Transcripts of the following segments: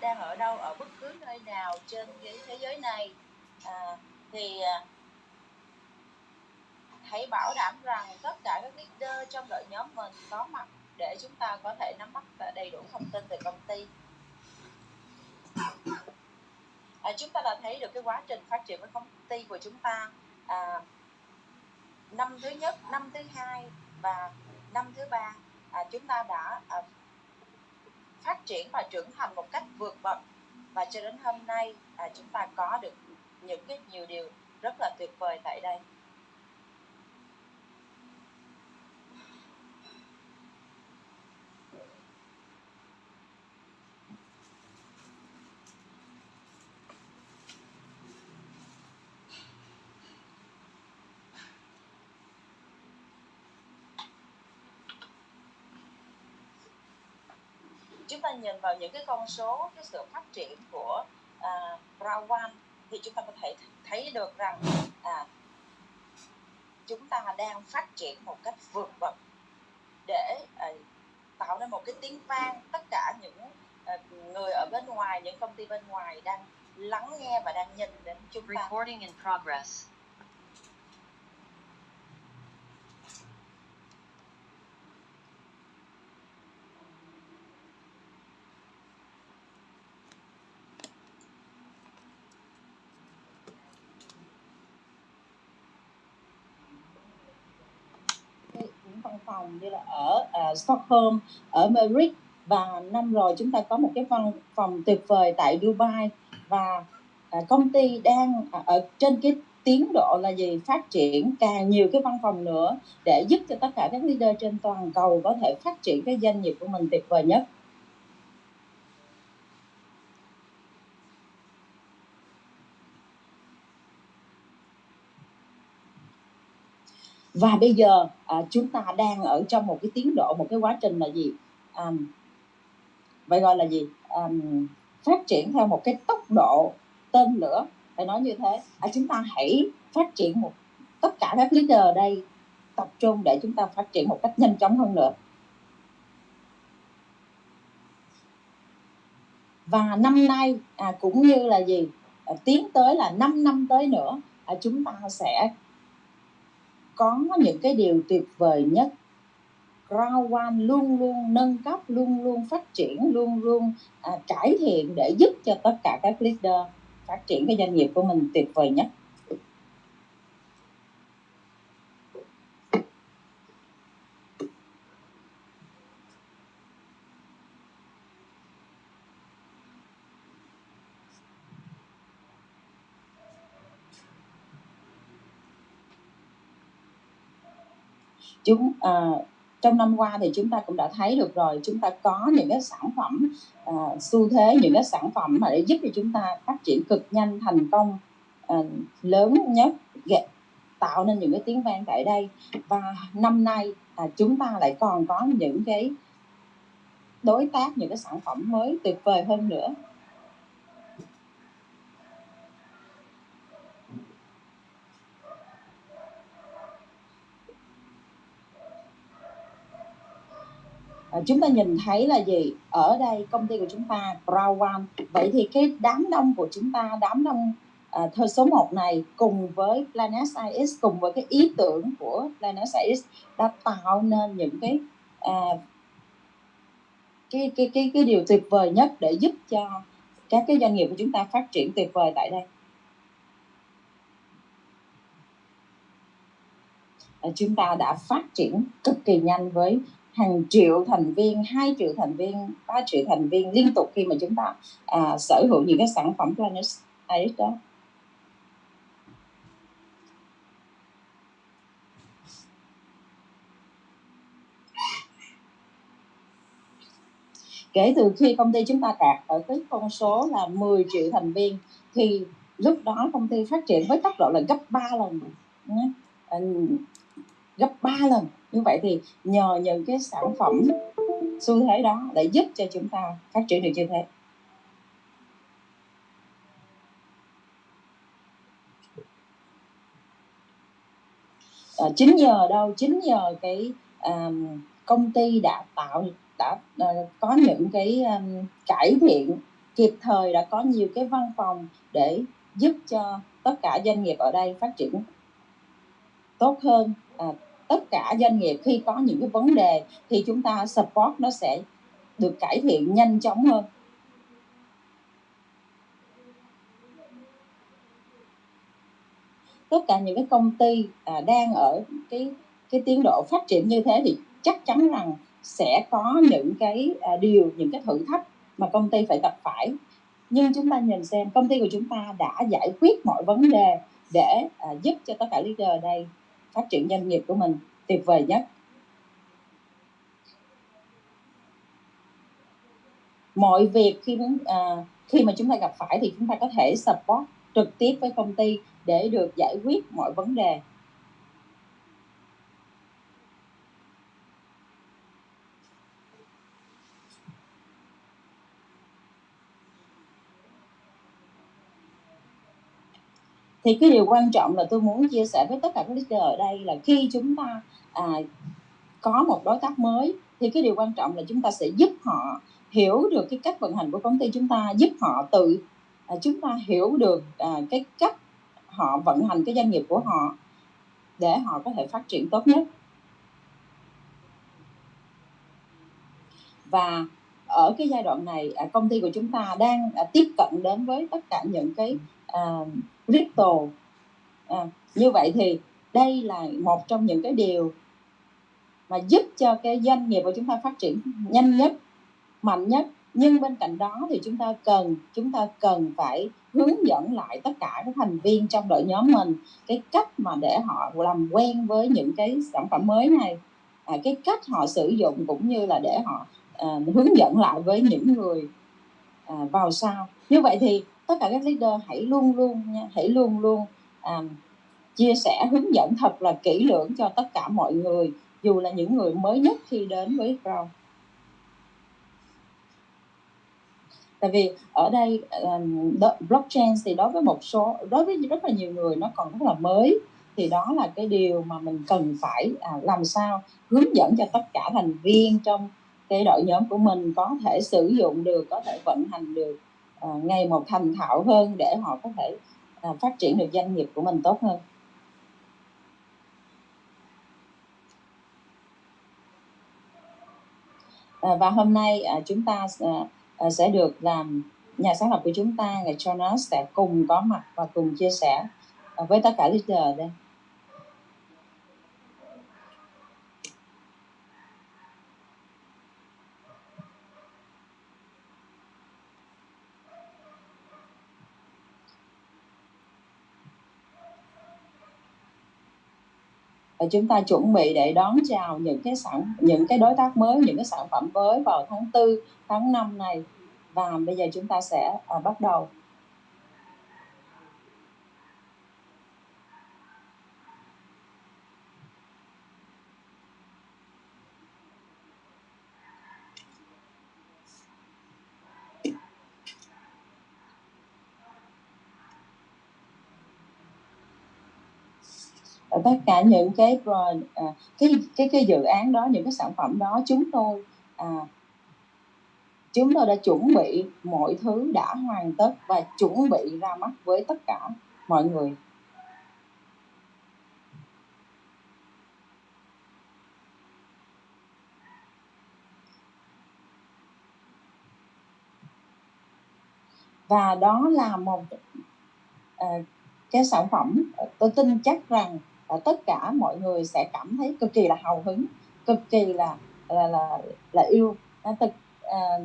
đang ở đâu ở bất cứ nơi nào trên cái thế giới này. À, thì à, hãy bảo đảm rằng tất cả các leader trong đội nhóm mình có mặt để chúng ta có thể nắm bắt đầy đủ thông tin về công ty. À, chúng ta đã thấy được cái quá trình phát triển của công ty của chúng ta. À, năm thứ nhất năm thứ hai và năm thứ ba à, chúng ta đã à, phát triển và trưởng thành một cách vượt bậc. Và cho đến hôm nay à, chúng ta có được những cái nhiều điều rất là tuyệt vời tại đây. Chúng ta nhìn vào những cái con số cái sự phát triển của à, uh, Rawan thì chúng ta có thể thấy được rằng à, chúng ta đang phát triển một cách vượt bậc để uh, tạo nên một cái tiếng vang tất cả những uh, người ở bên ngoài những công ty bên ngoài đang lắng nghe và đang nhìn đến chúng ta. Recording in progress. Văn phòng như là ở uh, Stockholm, ở Madrid. Và năm rồi chúng ta có một cái văn phòng tuyệt vời tại Dubai. Và uh, công ty đang uh, ở trên cái tiến độ là gì phát triển càng nhiều cái văn phòng nữa để giúp cho tất cả các leader trên toàn cầu có thể phát triển cái doanh nghiệp của mình tuyệt vời nhất. Và bây giờ à, chúng ta đang ở trong một cái tiến độ một cái quá trình là gì? À, vậy gọi là gì? À, phát triển theo một cái tốc độ tên lửa phải nói như thế. À, chúng ta hãy phát triển một tất cả các leader ở đây tập trung để chúng ta phát triển một cách nhanh chóng hơn nữa. Và năm nay à, cũng như là gì? À, tiến tới là 5 năm tới nữa à, chúng ta sẽ có những cái điều tuyệt vời nhất Ground One luôn luôn nâng cấp, luôn luôn phát triển, luôn luôn à, cải thiện để giúp cho tất cả các leader phát triển cái doanh nghiệp của mình tuyệt vời nhất. Chúng à, trong năm qua thì chúng ta cũng đã thấy được rồi chúng ta có những cái sản phẩm à, xu thế những cái sản phẩm mà để giúp cho chúng ta phát triển cực nhanh thành công à, lớn nhất tạo nên những cái tiếng vang tại đây. Và năm nay à, chúng ta lại còn có những cái đối tác những cái sản phẩm mới tuyệt vời hơn nữa à, chúng ta nhìn thấy là gì? Ở đây công ty của chúng ta Brown One. Vậy thì cái đám đông của chúng ta đám đông à, thơ số 1 này cùng với Planet IS cùng với cái ý tưởng của Planet IS đã tạo nên những cái à, cái cái cái cái điều tuyệt vời nhất để giúp cho các cái doanh nghiệp của chúng ta phát triển tuyệt vời tại đây. À, chúng ta đã phát triển cực kỳ nhanh với hàng triệu thành viên, 2 triệu thành viên, 3 triệu thành viên liên tục khi mà chúng ta à, sở hữu những cái sản phẩm Planet Iris đó. Kể từ khi công ty chúng ta đạt ở cái con số là 10 triệu thành viên thì lúc đó công ty phát triển với tốc độ là gấp 3 lần gấp 3 lần. Như vậy thì nhờ những cái sản phẩm xu thế đó để giúp cho chúng ta phát triển được như thế. À, chính nhờ đâu? Chính nhờ cái um, công ty đã tạo đã uh, có những cái um, cải thiện kịp thời đã có nhiều cái văn phòng để giúp cho tất cả doanh nghiệp ở đây phát triển tốt hơn. À, tất cả doanh nghiệp khi có những cái vấn đề thì chúng ta support nó sẽ được cải thiện nhanh chóng hơn. Tất cả những cái công ty à, đang ở cái cái tiến độ phát triển như thế thì chắc chắn rằng sẽ có những cái à, điều những cái thử thách mà công ty phải gặp phải. Nhưng chúng ta nhìn xem công ty của chúng ta đã giải quyết mọi vấn đề để à, giúp cho tất cả leader ở đây phát triển doanh nghiệp của mình tuyệt vời nhất. Mọi việc khi à, khi mà chúng ta gặp phải thì chúng ta có thể support trực tiếp với công ty để được giải quyết mọi vấn đề. Thì cái điều quan trọng là tôi muốn chia sẻ với tất cả các leader ở đây là khi chúng ta à, có một đối tác mới thì cái điều quan trọng là chúng ta sẽ giúp họ hiểu được cái cách vận hành của công ty chúng ta giúp họ tự à, chúng ta hiểu được à, cái cách họ vận hành cái doanh nghiệp của họ để họ có thể phát triển tốt nhất. Và ở cái giai đoạn này à, công ty của chúng ta đang à, tiếp cận đến với tất cả những cái uh, crypto à, như vậy thì đây là một trong những cái điều mà giúp cho cái doanh nghiệp của chúng ta phát triển nhanh nhất mạnh nhất. Nhưng bên cạnh đó thì chúng ta cần chúng ta cần phải hướng dẫn lại tất cả các thành viên trong đội nhóm mình cái cách mà để họ làm quen với những cái sản phẩm mới này. À, cái cách họ sử dụng cũng như là để họ à, hướng dẫn lại với những người à, vào sau. Như vậy thì tất cả các leader hãy luôn luôn nha hãy luôn luôn à, chia sẻ hướng dẫn thật là kỹ lưỡng cho tất cả mọi người dù là những người mới nhất khi đến với Crown. Tại vì ở đây um, blockchain thì đối với một số đối với rất là nhiều người nó còn rất là mới thì đó là cái điều mà mình cần phải à, làm sao hướng dẫn cho tất cả thành viên trong cái đội nhóm của mình có thể sử dụng được có thể vận hành được. Ờ, à, ngày một thành thạo hơn để họ có thể ờ, phát triển được doanh nghiệp của mình tốt hơn. Ờ, và hôm nay chúng ta sẽ được làm nhà sáng lập của chúng ta ngày Jonas sẽ cùng có mặt và cùng chia sẻ với tất cả leader đây. Chúng ta chuẩn bị để đón chào những cái sản những cái đối tác mới những cái sản phẩm mới vào tháng 4 tháng 5 này. Và bây giờ chúng ta sẽ à, bắt đầu. Tất cả những cái à, cái cái cái dự án đó những cái sản phẩm đó chúng tôi à, chúng tôi đã chuẩn bị mọi thứ đã hoàn tất và chuẩn bị ra mắt với tất cả mọi người. Và đó là một à, cái sản phẩm tôi tin chắc rằng tất cả mọi người sẽ cảm thấy cực kỳ là hào hứng cực kỳ là là là, là yêu. Thực à,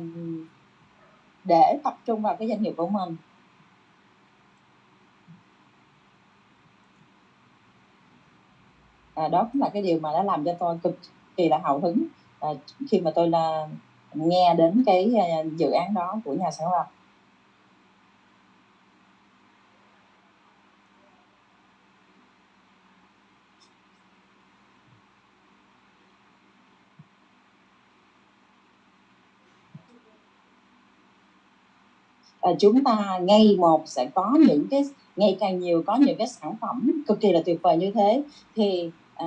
để tập trung vào cái doanh nghiệp của mình. À, đó cũng là cái điều mà đã làm cho tôi cực kỳ là hào hứng à, khi mà tôi là nghe đến cái à, dự án đó của nhà sáng lập. Ờ, chúng ta ngay một sẽ có những cái ngày càng nhiều có những cái sản phẩm cực kỳ là tuyệt vời như thế. Thì à,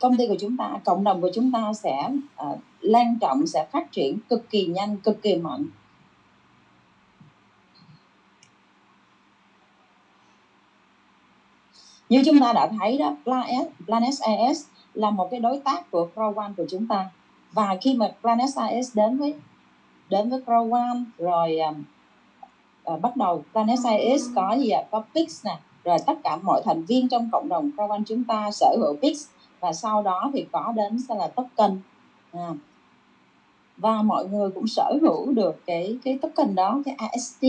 công ty của chúng ta cộng đồng của chúng ta sẽ à, lan trọng sẽ phát triển cực kỳ nhanh cực kỳ mạnh. Như chúng ta đã thấy đó Planet AS là một cái đối tác của Crow One của chúng ta. Và khi mà Planet AS đến với đến với Crow One rồi à, uh, bắt đầu Planet AS có gì ạ? Có Pix nè rồi tất cả mọi thành viên trong cộng đồng Crow chúng ta sở hữu Pix và sau đó thì có đến sẽ là token. À, và mọi người cũng sở hữu được cái cái token đó cái AST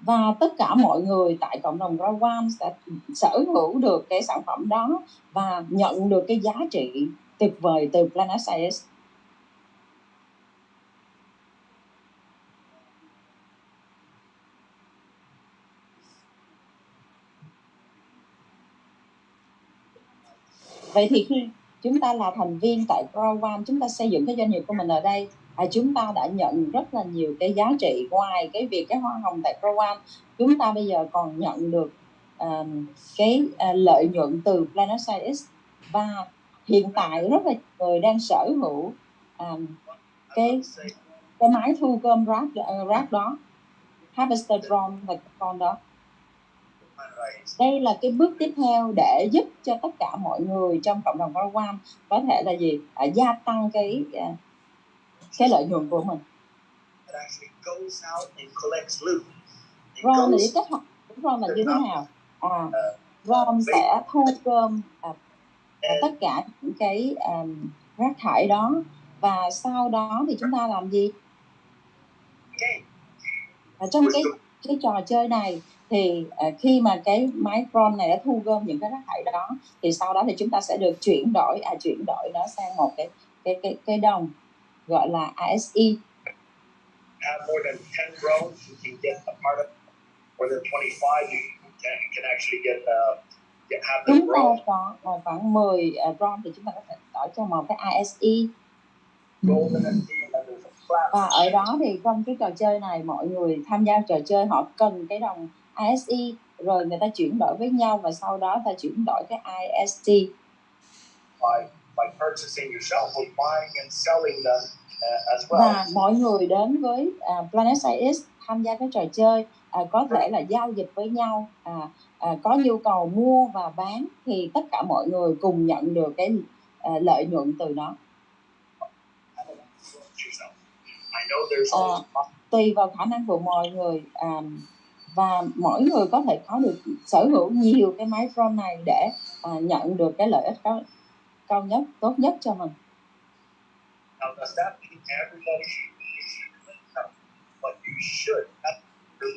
và tất cả mọi người tại cộng đồng Rawan sẽ sở hữu được cái sản phẩm đó và nhận được cái giá trị tuyệt vời từ Planet Science vậy thì khi chúng ta là thành viên tại Program chúng ta xây dựng cái doanh nghiệp của mình ở đây à, chúng ta đã nhận rất là nhiều cái giá trị ngoài cái việc cái hoa hồng tại Program. Chúng ta bây giờ còn nhận được um, cái uh, lợi nhuận từ Planet Science và hiện tại rất là người đang sở hữu um, cái cái máy thu gom rác rác đó harvester drone và con đó đây là cái bước tiếp theo để giúp cho tất cả mọi người trong cộng đồng program có thể là gì? À, gia tăng cái à, cái lợi nhuận của mình. Ron thì kết hợp Ron là như thế nào? À Ron sẽ thu gom à, à, tất cả những cái um, rác thải đó. Và sau đó thì chúng ta làm gì? À, trong cái cái trò chơi này thì uh, khi mà cái máy drone này đã thu gom những cái rác thải đó thì sau đó thì chúng ta sẽ được chuyển đổi à chuyển đổi nó sang một cái cái cái cái đồng gọi là ASE have more than 10 drones you can get a part of. More than 25 you can, can actually get uh, get have chúng ta có uh, khoảng 10 uh, drone thì chúng ta có thể đổi cho một cái ASE và ở đó thì trong cái trò chơi này mọi người tham gia trò chơi họ cần cái đồng ISE rồi người ta chuyển đổi với nhau và sau đó ta chuyển đổi cái IST by, by purchasing yourself or buying and selling them uh, as well. Và mọi người đến với uh, Planet IS tham gia cái trò chơi uh, có thể là giao dịch với nhau uh, uh, có nhu cầu mua và bán thì tất cả mọi người cùng nhận được cái uh, lợi nhuận từ nó. Uh, tùy vào khả năng của mọi người um, và mỗi người có thể có được sở hữu nhiều cái máy drone này để à, nhận được cái lợi ích cao, cao nhất tốt nhất cho mình.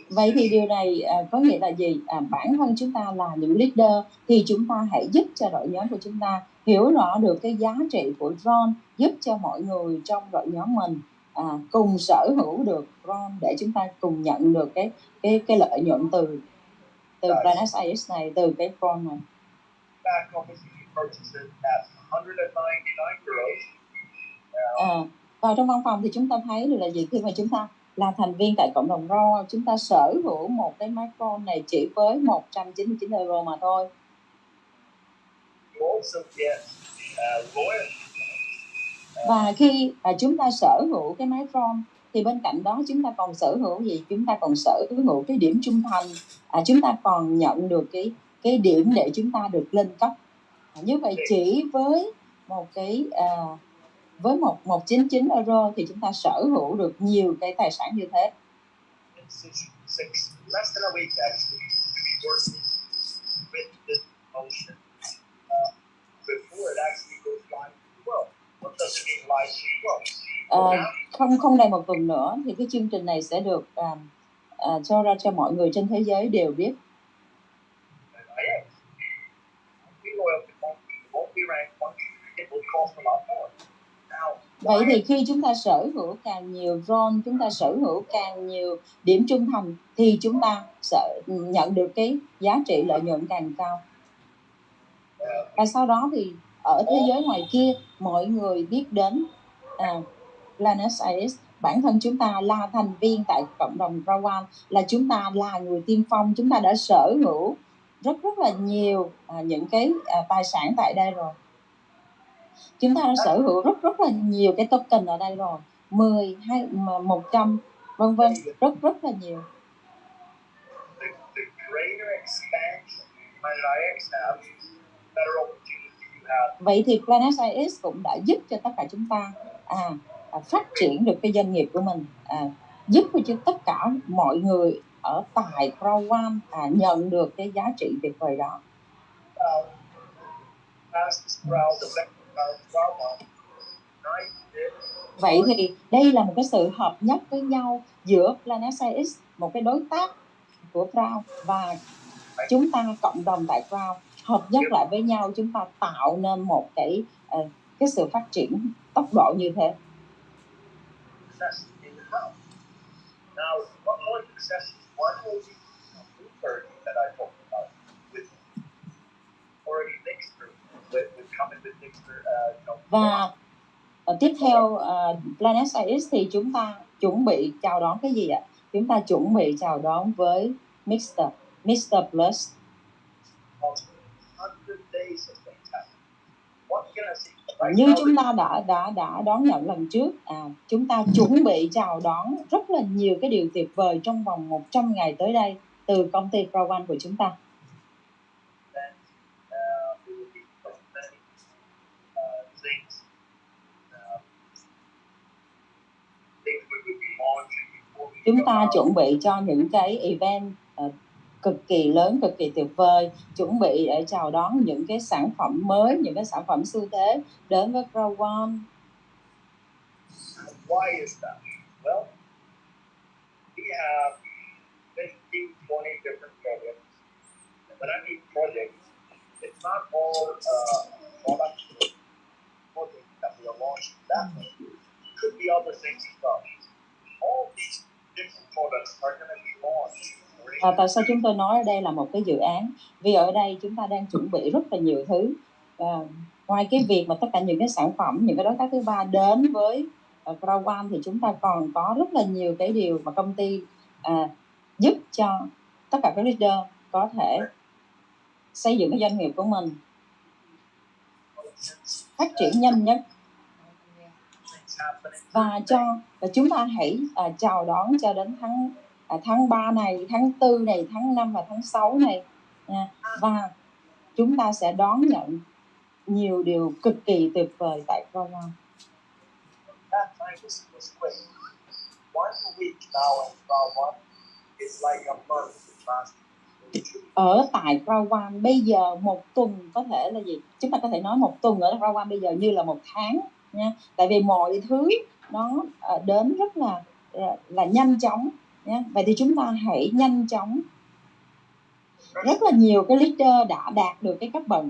Vậy thì điều này à, có nghĩa là gì? À, bản thân chúng ta là những leader thì chúng ta hãy giúp cho đội nhóm của chúng ta hiểu rõ được cái giá trị của drone giúp cho mọi người trong đội nhóm mình à, cùng sở hữu được ROM để chúng ta cùng nhận được cái cái cái lợi nhuận từ từ Planet AS này từ cái ROM này. À, vào trong văn phòng thì chúng ta thấy được là gì khi mà chúng ta là thành viên tại cộng đồng RO chúng ta sở hữu một cái micro này chỉ với 199 euro mà thôi. You also get uh, loyalty và khi à, chúng ta sở hữu cái máy phone thì bên cạnh đó chúng ta còn sở hữu gì? Chúng ta còn sở hữu cái điểm trung thành. À, chúng ta còn nhận được cái cái điểm để chúng ta được lên cấp. À, như vậy chỉ với một cái à, với một một chín chín euro thì chúng ta sở hữu được nhiều cái tài sản như thế. before it actually Uh, không không đầy một tuần nữa thì cái chương trình này sẽ được uh, uh, cho ra cho mọi người trên thế giới đều biết. Vậy thì khi chúng ta sở hữu càng nhiều drone, chúng ta sở hữu càng nhiều điểm trung thành thì chúng ta sẽ nhận được cái giá trị lợi nhuận càng cao. Và sau đó thì ở thế giới ngoài kia mọi người biết đến à, Planet Science bản thân chúng ta là thành viên tại cộng đồng Rawan là chúng ta là người tiên phong chúng ta đã sở hữu rất rất là nhiều à, những cái à, tài sản tại đây rồi. Chúng ta đã sở hữu rất rất là nhiều cái token ở đây rồi. 10 hay 100 vân vân rất rất là nhiều vậy thì Planet IS cũng đã giúp cho tất cả chúng ta à, à, phát triển được cái doanh nghiệp của mình à, giúp cho tất cả mọi người ở tại Crowam One à, nhận được cái giá trị tuyệt vời đó. Vậy thì đây là một cái sự hợp nhất với nhau giữa Planet CX, một cái đối tác của Crown và chúng ta cộng đồng tại Crown hợp nhất lại với nhau chúng ta tạo nên một cái uh, cái sự phát triển tốc độ như thế. Uh, và uh, tiếp theo uh, Planet IX thì chúng ta chuẩn bị chào đón cái gì ạ? Chúng ta chuẩn bị chào đón với Mr. Mr. Plus. 100 days of What can I say? Như chúng ta đã đã đã đón nhận lần trước à, chúng ta chuẩn bị chào đón rất là nhiều cái điều tuyệt vời trong vòng 100 ngày tới đây từ công ty Crowan của chúng ta. Chúng ta chuẩn bị cho những cái event cực kỳ lớn cực kỳ tuyệt vời chuẩn bị để chào đón những cái sản phẩm mới những cái sản phẩm xu thế đến với Grow One Why is that? Well, we have 15, 20 different projects. And when I mean projects, it's not all uh, products projects that we are launching that way. It could be other things as well. All these different products are going to be launched à, tại sao chúng tôi nói ở đây là một cái dự án? Vì ở đây chúng ta đang chuẩn bị rất là nhiều thứ. À, ngoài cái việc mà tất cả những cái sản phẩm những cái đối tác thứ ba đến với ờ, uh, Crown thì chúng ta còn có rất là nhiều cái điều mà công ty à, giúp cho tất cả các leader có thể xây dựng cái doanh nghiệp của mình phát triển nhanh nhất. Và cho và chúng ta hãy à, chào đón cho đến tháng à, tháng 3 này, tháng 4 này, tháng 5 và tháng 6 này nha. và chúng ta sẽ đón nhận nhiều điều cực kỳ tuyệt vời tại Roma. Ở tại Rawan bây giờ một tuần có thể là gì? Chúng ta có thể nói một tuần ở Rawan bây giờ như là một tháng nha. Tại vì mọi thứ nó à, đến rất là là nhanh chóng nhé Vậy thì chúng ta hãy nhanh chóng. Rất là nhiều cái leader đã đạt được cái cấp bậc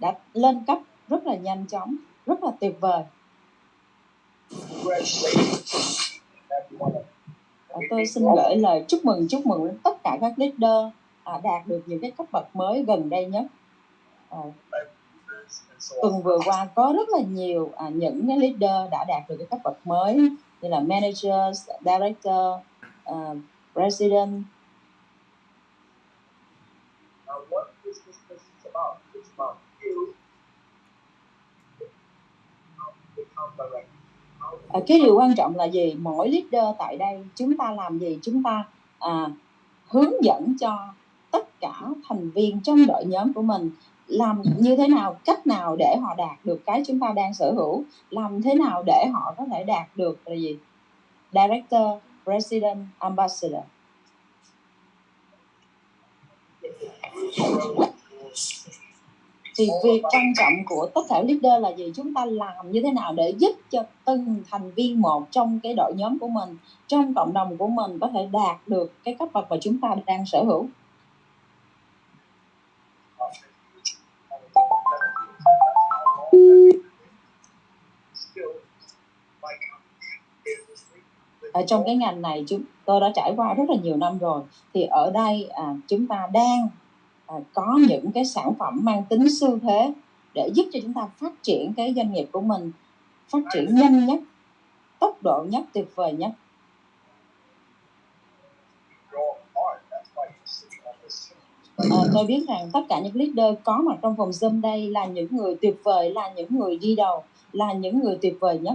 đã lên cấp rất là nhanh chóng rất là tuyệt vời. Và tôi xin gửi lời chúc mừng chúc mừng đến tất cả các leader à, đạt được những cái cấp bậc mới gần đây nhất. À, tuần vừa qua có rất là nhiều à, những cái leader đã đạt được cái cấp bậc mới như là manager, director, uh, president. Now, what is this message about? It's about you. À, cái điều quan trọng là gì mỗi leader tại đây chúng ta làm gì chúng ta à, hướng dẫn cho tất cả thành viên trong đội nhóm của mình làm như thế nào cách nào để họ đạt được cái chúng ta đang sở hữu làm thế nào để họ có thể đạt được là gì director president ambassador. Thì việc quan trọng của tất cả leader là gì? Chúng ta làm như thế nào để giúp cho từng thành viên một trong cái đội nhóm của mình, trong cộng đồng của mình có thể đạt được cái cấp bậc mà chúng ta đang sở hữu? Ở trong cái ngành này chúng tôi đã trải qua rất là nhiều năm rồi. Thì ở đây à, chúng ta đang à, có những cái sản phẩm mang tính xu thế để giúp cho chúng ta phát triển cái doanh nghiệp của mình phát triển nhanh nhất tốc độ nhất tuyệt vời nhất. À, tôi biết rằng tất cả những leader có mặt trong phòng Zoom đây là những người tuyệt vời, là những người đi đầu, là những người tuyệt vời nhất.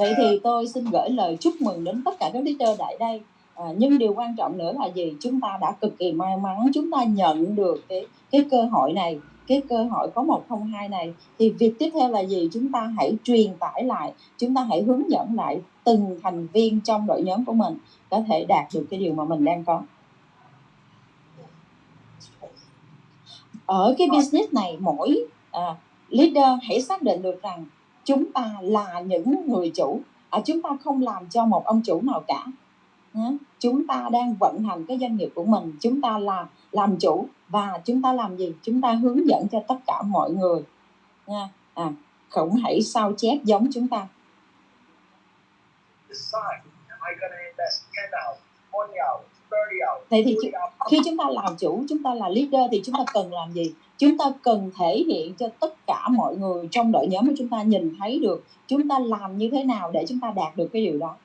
Vậy thì tôi xin gửi lời chúc mừng đến tất cả các leader tại đây. À, nhưng điều quan trọng nữa là gì? Chúng ta đã cực kỳ may mắn chúng ta nhận được cái cái cơ hội này cái cơ hội có một không hai này. Thì việc tiếp theo là gì? Chúng ta hãy truyền tải lại chúng ta hãy hướng dẫn lại từng thành viên trong đội nhóm của mình có thể đạt được cái điều mà mình đang có. Ở cái business này mỗi à, leader hãy xác định được rằng chúng ta là những người chủ à, chúng ta không làm cho một ông chủ nào cả. Chúng ta đang vận hành cái doanh nghiệp của mình chúng ta là làm chủ và chúng ta làm gì? Chúng ta hướng dẫn cho tất cả mọi người. Nha à, không hãy sao chép giống chúng ta. Vậy thì khi chúng ta làm chủ, chúng ta là leader thì chúng ta cần làm gì? Chúng ta cần thể hiện cho tất cả mọi người trong đội nhóm của chúng ta nhìn thấy được chúng ta làm như thế nào để chúng ta đạt được cái điều đó.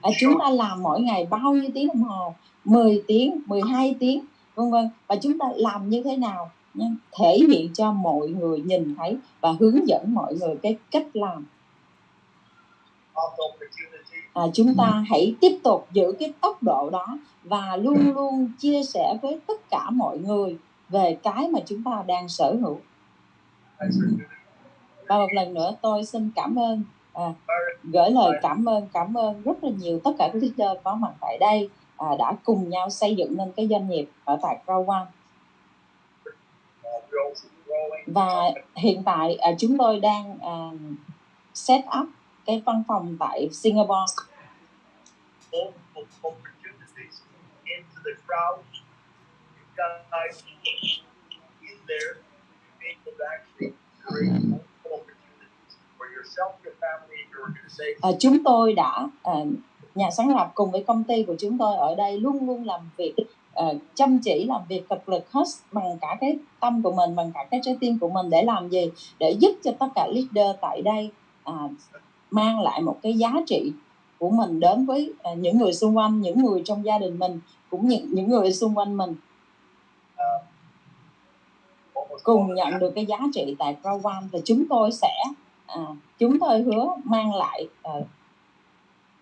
À, chúng ta làm mỗi ngày bao nhiêu tiếng đồng hồ 10 tiếng 12 tiếng vân vân và chúng ta làm như thế nào nha, thể hiện cho mọi người nhìn thấy và hướng dẫn mọi người cái cách làm à, chúng ta hãy tiếp tục giữ cái tốc độ đó và luôn luôn chia sẻ với tất cả mọi người về cái mà chúng ta đang sở hữu. Và một lần nữa tôi xin cảm ơn à, gửi lời cảm ơn cảm ơn rất là nhiều tất cả các leader có mặt tại đây à, đã cùng nhau xây dựng nên cái doanh nghiệp ở tại Crown. One và hiện tại à, chúng tôi đang à, set up cái văn phòng tại Singapore. À, chúng tôi đã à, nhà sáng lập cùng với công ty của chúng tôi ở đây luôn luôn làm việc uh, chăm chỉ làm việc cực lực hết bằng cả cái tâm của mình bằng cả cái trái tim của mình để làm gì? Để giúp cho tất cả leader tại đây uh, mang lại một cái giá trị của mình đến với à, những người xung quanh những người trong gia đình mình cũng như những người xung quanh mình. Ờ, cùng nhận được cái giá trị tại program và chúng tôi sẽ à, chúng tôi hứa mang lại à,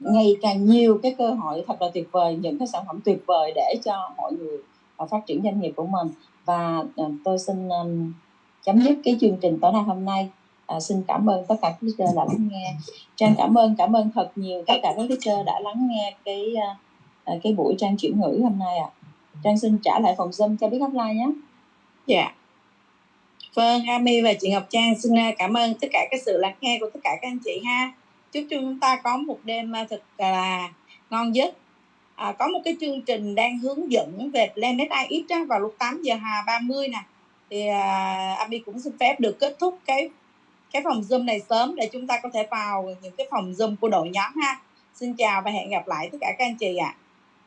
ngày càng nhiều cái cơ hội thật là tuyệt vời những cái sản phẩm tuyệt vời để cho mọi người à, phát triển doanh nghiệp của mình. Và à, tôi xin à, chấm dứt cái chương trình tối nay hôm nay à, xin cảm ơn tất cả các chơi đã lắng nghe. Trang cảm ơn cảm ơn thật nhiều tất cả các chơi đã lắng nghe cái à, cái buổi trang chuyển ngữ hôm nay ạ. À. trang xin trả lại phòng zoom cho biết offline nhé. Dạ. Yeah. vâng Ami và chị Ngọc Trang xin ờ, cảm ơn tất cả các sự lắng nghe của tất cả các anh chị ha. Chúc chúng ta có một đêm thật là ngon giấc. À, có một cái chương trình đang hướng dẫn về Planet IX á, vào lúc 8 giờ 30 nè. Thì à, Ami cũng xin phép được kết thúc cái cái phòng zoom này sớm để chúng ta có thể vào những cái phòng zoom của đội nhóm ha xin chào và hẹn gặp lại tất cả các anh chị ạ à.